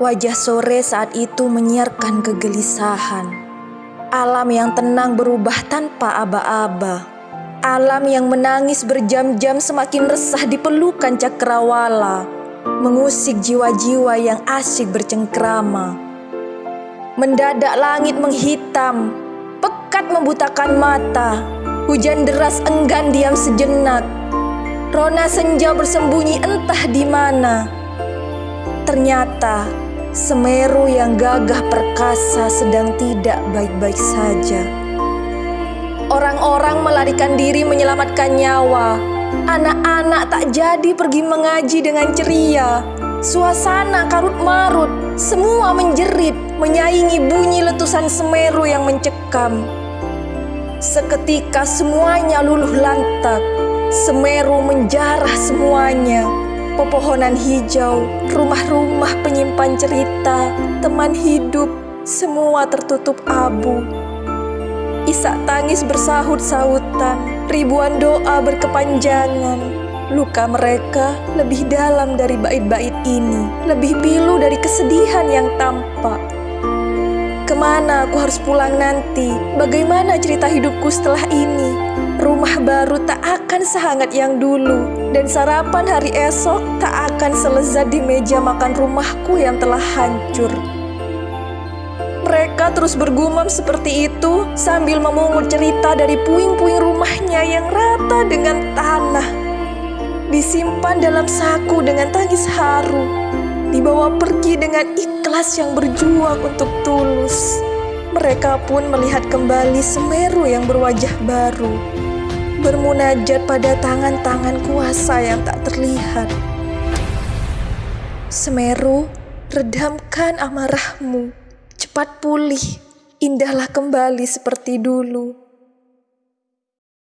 Wajah sore saat itu menyiarkan kegelisahan. Alam yang tenang berubah tanpa aba-aba. Alam yang menangis berjam-jam semakin resah di pelukan cakrawala, mengusik jiwa-jiwa yang asyik bercengkrama. Mendadak langit menghitam, pekat membutakan mata. Hujan deras enggan diam sejenak. Rona senja bersembunyi entah di mana. Ternyata Semeru yang gagah perkasa sedang tidak baik-baik saja. Orang-orang melarikan diri menyelamatkan nyawa. Anak-anak tak jadi pergi mengaji dengan ceria. Suasana karut marut, semua menjerit, menyaingi bunyi letusan Semeru yang mencekam. Seketika semuanya luluh lantak, Semeru menjarah semuanya pepohonan hijau, rumah-rumah penyimpan cerita, teman hidup, semua tertutup abu. Isak tangis bersahut-sahutan, ribuan doa berkepanjangan. Luka mereka lebih dalam dari bait-bait ini, lebih pilu dari kesedihan yang tampak. Ke mana aku harus pulang nanti? Bagaimana cerita hidupku setelah ini? Rumah baru tak akan sehangat yang dulu, dan sarapan hari esok tak akan selezat di meja makan rumahku yang telah hancur. Mereka terus bergumam seperti itu sambil memungut cerita dari puing-puing rumahnya yang rata dengan tanah. Disimpan dalam saku dengan tangis haru, dibawa pergi dengan ikhlas yang berjuang untuk tulus. Mereka pun melihat kembali Semeru yang berwajah baru bermunajat pada tangan-tangan kuasa yang tak terlihat. Semeru, redamkan amarahmu, cepat pulih, indahlah kembali seperti dulu.